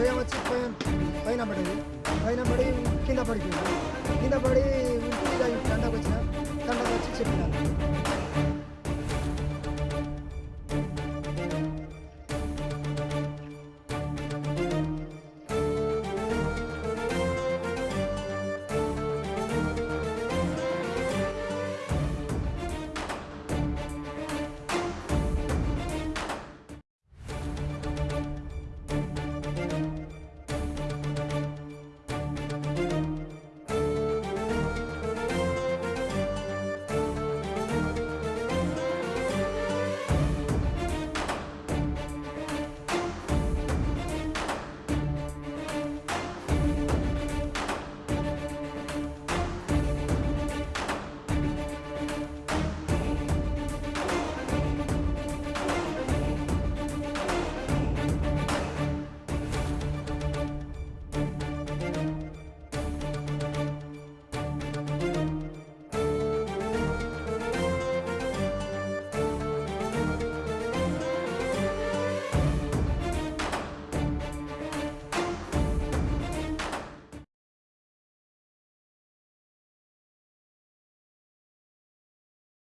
దయ్యం వచ్చి పైన పైన పడింది పైన పడి కింద పడిపోయింది కింద పడి.